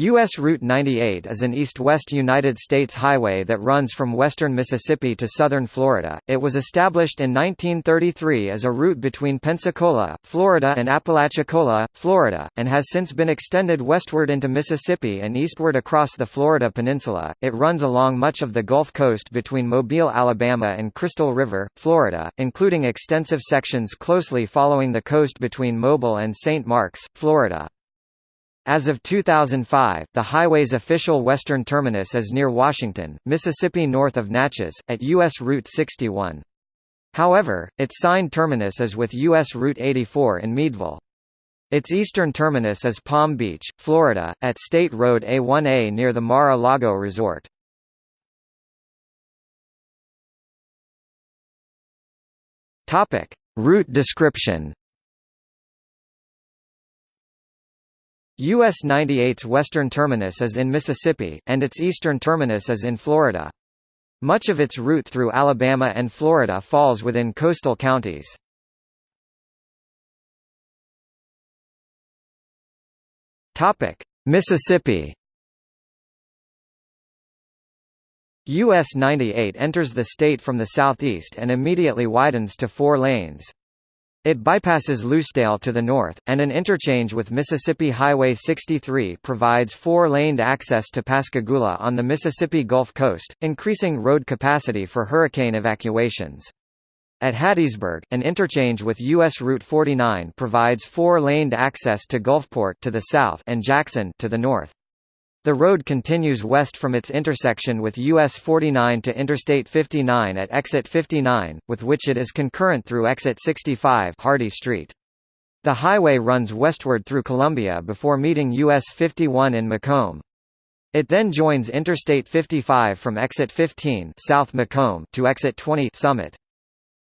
U.S. Route 98 is an east-west United States highway that runs from western Mississippi to southern Florida. It was established in 1933 as a route between Pensacola, Florida and Apalachicola, Florida, and has since been extended westward into Mississippi and eastward across the Florida peninsula. It runs along much of the Gulf Coast between Mobile, Alabama and Crystal River, Florida, including extensive sections closely following the coast between Mobile and St. Marks, Florida. As of 2005, the highway's official western terminus is near Washington, Mississippi north of Natchez, at U.S. Route 61. However, its signed terminus is with U.S. Route 84 in Meadville. Its eastern terminus is Palm Beach, Florida, at State Road A1A near the Mar-a-Lago Resort. Route description. US 98's western terminus is in Mississippi, and its eastern terminus is in Florida. Much of its route through Alabama and Florida falls within coastal counties. Mississippi. US 98 enters the state from the southeast and immediately widens to four lanes. It bypasses Lucedale to the north, and an interchange with Mississippi Highway 63 provides four-laned access to Pascagoula on the Mississippi Gulf Coast, increasing road capacity for hurricane evacuations. At Hattiesburg, an interchange with U.S. Route 49 provides four-laned access to Gulfport to the south and Jackson to the north. The road continues west from its intersection with US 49 to Interstate 59 at exit 59, with which it is concurrent through exit 65 Hardy Street. The highway runs westward through Columbia before meeting US 51 in McComb. It then joins Interstate 55 from exit 15 South McComb to exit 20 Summit.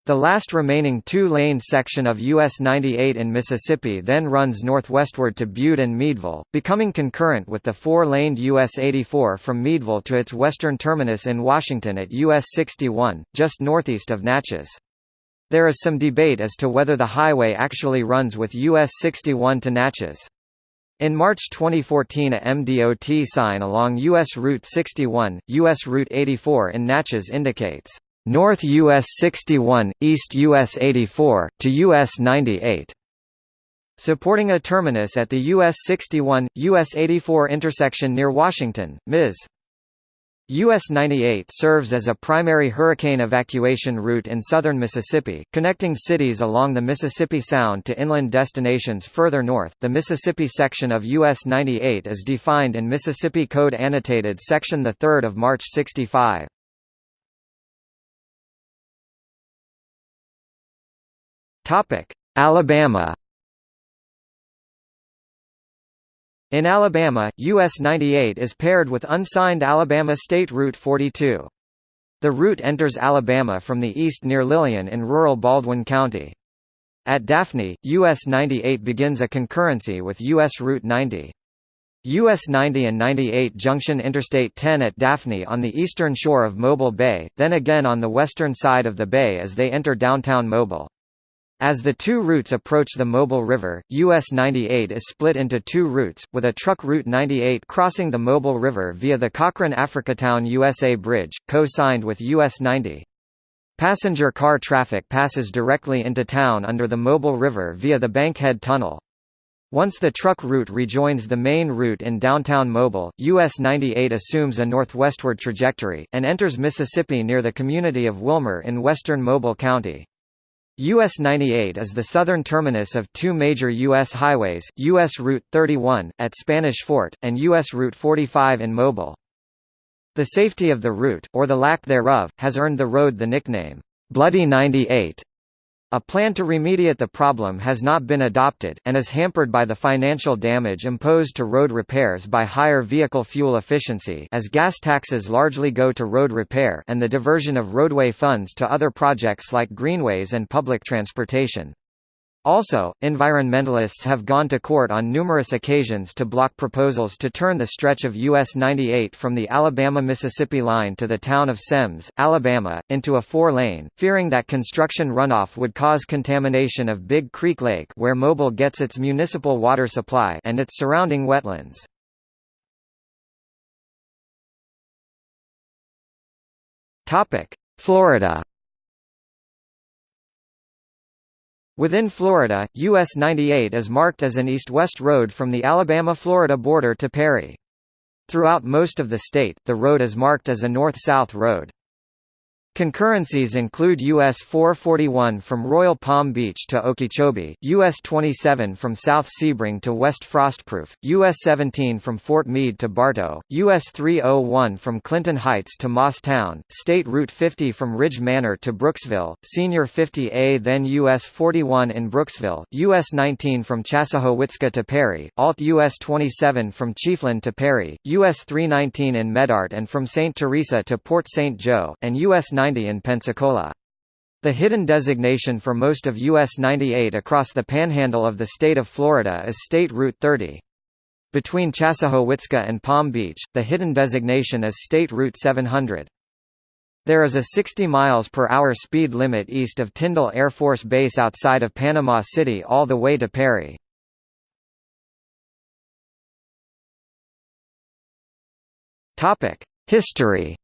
The last remaining two-lane section of US 98 in Mississippi then runs northwestward to Bude and Meadville, becoming concurrent with the four-laned US 84 from Meadville to its western terminus in Washington at US 61, just northeast of Natchez. There is some debate as to whether the highway actually runs with US 61 to Natchez. In March 2014 a MDOT sign along U.S. Route 61, U.S. Route 84 in Natchez indicates North US 61, East US 84, to US 98. Supporting a terminus at the US 61, US 84 intersection near Washington, Ms. US 98 serves as a primary hurricane evacuation route in southern Mississippi, connecting cities along the Mississippi Sound to inland destinations further north. The Mississippi section of US 98 is defined in Mississippi Code Annotated Section 3 of March 65. Topic: Alabama. In Alabama, US 98 is paired with unsigned Alabama State Route 42. The route enters Alabama from the east near Lillian in rural Baldwin County. At Daphne, US 98 begins a concurrency with US Route 90. US 90 and 98 junction Interstate 10 at Daphne on the eastern shore of Mobile Bay, then again on the western side of the bay as they enter downtown Mobile. As the two routes approach the Mobile River, US 98 is split into two routes, with a truck Route 98 crossing the Mobile River via the Cochrane Africatown USA Bridge, co-signed with US 90. Passenger car traffic passes directly into town under the Mobile River via the Bankhead Tunnel. Once the truck route rejoins the main route in downtown Mobile, US 98 assumes a northwestward trajectory, and enters Mississippi near the community of Wilmer in western Mobile County. US 98 is the southern terminus of two major U.S. highways, U.S. Route 31, at Spanish Fort, and U.S. Route 45 in Mobile. The safety of the route, or the lack thereof, has earned the road the nickname, Bloody 98. A plan to remediate the problem has not been adopted, and is hampered by the financial damage imposed to road repairs by higher vehicle fuel efficiency as gas taxes largely go to road repair and the diversion of roadway funds to other projects like greenways and public transportation. Also, environmentalists have gone to court on numerous occasions to block proposals to turn the stretch of US 98 from the Alabama-Mississippi line to the town of Semmes, Alabama, into a four-lane, fearing that construction runoff would cause contamination of Big Creek Lake where Mobile gets its municipal water supply and its surrounding wetlands. Florida Within Florida, US 98 is marked as an east-west road from the Alabama-Florida border to Perry. Throughout most of the state, the road is marked as a north-south road. Concurrencies include US 441 from Royal Palm Beach to Okeechobee, US 27 from South Sebring to West Frostproof, US 17 from Fort Meade to Bartow, US 301 from Clinton Heights to Moss Town, State Route 50 from Ridge Manor to Brooksville, Senior 50A then US 41 in Brooksville, US 19 from Chassahowitzka to Perry, Alt US 27 from Chiefland to Perry, US 319 in Medart and from St. Teresa to Port St. Joe, and US 9 90 in Pensacola. The hidden designation for most of US 98 across the panhandle of the state of Florida is State Route 30. Between Chassahowitzka and Palm Beach, the hidden designation is State Route 700. There is a 60 miles per hour speed limit east of Tyndall Air Force Base outside of Panama City all the way to Perry. Topic: History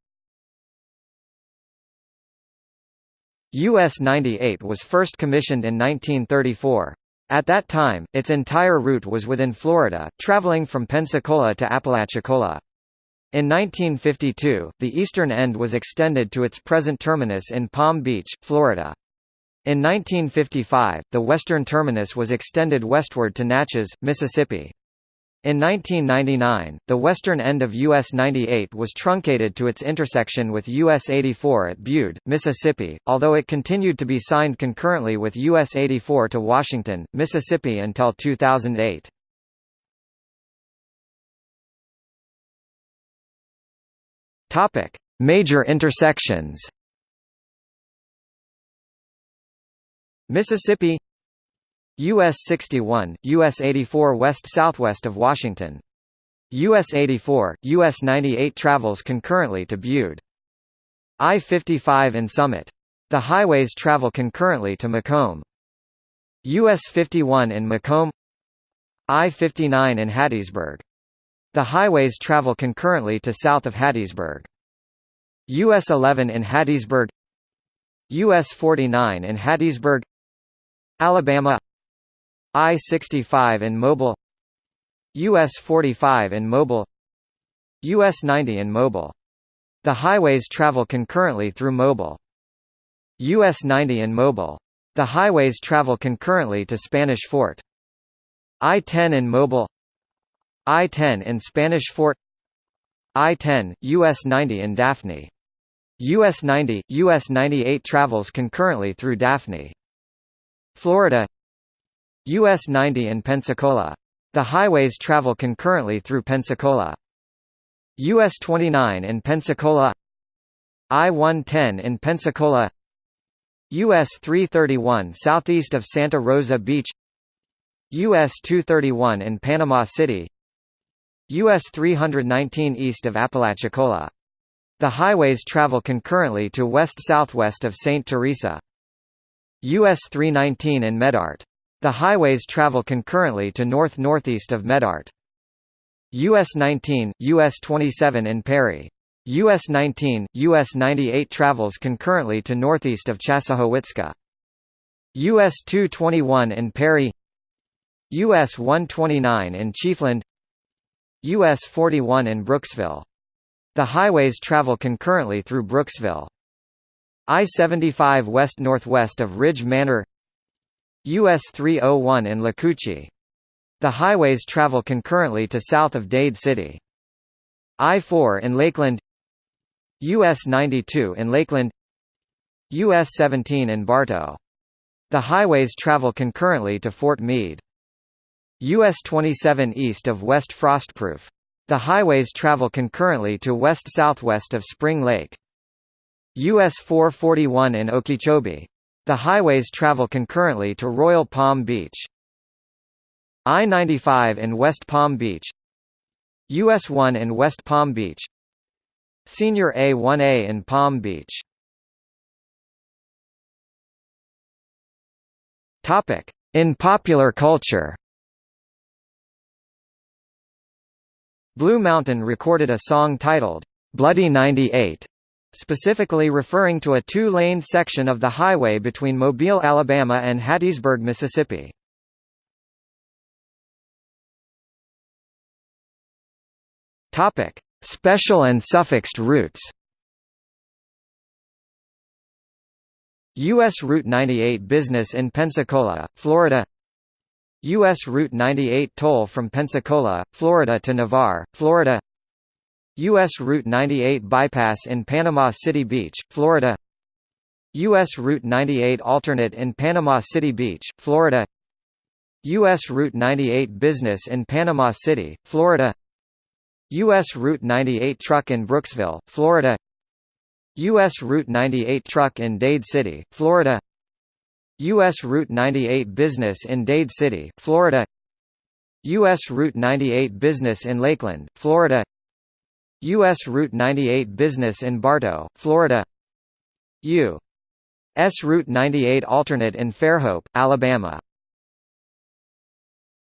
US-98 was first commissioned in 1934. At that time, its entire route was within Florida, traveling from Pensacola to Apalachicola. In 1952, the eastern end was extended to its present terminus in Palm Beach, Florida. In 1955, the western terminus was extended westward to Natchez, Mississippi. In 1999, the western end of US 98 was truncated to its intersection with US 84 at Bude, Mississippi, although it continued to be signed concurrently with US 84 to Washington, Mississippi until 2008. Topic: Major intersections. Mississippi US 61, US 84 west-southwest of Washington. US 84, US 98 travels concurrently to Bude. I-55 in Summit. The highways travel concurrently to McComb. US 51 in McComb I-59 in Hattiesburg. The highways travel concurrently to south of Hattiesburg. US 11 in Hattiesburg US 49 in Hattiesburg Alabama I-65 in Mobile US 45 in Mobile US 90 in Mobile. The highways travel concurrently through Mobile. US 90 in Mobile. The highways travel concurrently to Spanish Fort. I-10 in Mobile I-10 in Spanish Fort I-10, US 90 in Daphne. US 90, US 98 travels concurrently through Daphne. Florida US 90 in Pensacola. The highways travel concurrently through Pensacola. US 29 in Pensacola I-110 in Pensacola US 331 southeast of Santa Rosa Beach US 231 in Panama City US 319 east of Apalachicola. The highways travel concurrently to west-southwest of St. Teresa. US 319 in Medart. The highways travel concurrently to north-northeast of Medart. US 19, US 27 in Perry. US 19, US 98 travels concurrently to northeast of Chassahowitzka. US 221 in Perry US 129 in Chiefland US 41 in Brooksville. The highways travel concurrently through Brooksville. I-75 west-northwest of Ridge Manor US 301 in Lacoochee. The highways travel concurrently to south of Dade City. I-4 in Lakeland US 92 in Lakeland US 17 in Bartow. The highways travel concurrently to Fort Meade. US 27 east of West Frostproof. The highways travel concurrently to west-southwest of Spring Lake. US 441 in Okeechobee. The highways travel concurrently to Royal Palm Beach. I-95 in West Palm Beach US 1 in West Palm Beach Senior A1A in Palm Beach. In popular culture Blue Mountain recorded a song titled, "'Bloody 98' specifically referring to a two-lane section of the highway between Mobile, Alabama and Hattiesburg, Mississippi. Topic: Special and suffixed routes. U.S. Route 98 Business in Pensacola, Florida U.S. Route 98 Toll from Pensacola, Florida to Navarre, Florida U.S. Route 98 Bypass in Panama City Beach, Florida U.S. Route 98 Alternate in Panama City Beach, Florida U.S. Route 98 Business in Panama City, Florida U.S. Route 98 Truck in Brooksville, Florida U.S. Route 98 Truck in Dade City, Florida U.S. Route 98 Business in Dade City, Florida U.S. Route 98 Business in Lakeland, Florida U.S. Route 98 Business in Bartow, Florida U.S. Route 98 Alternate in Fairhope, Alabama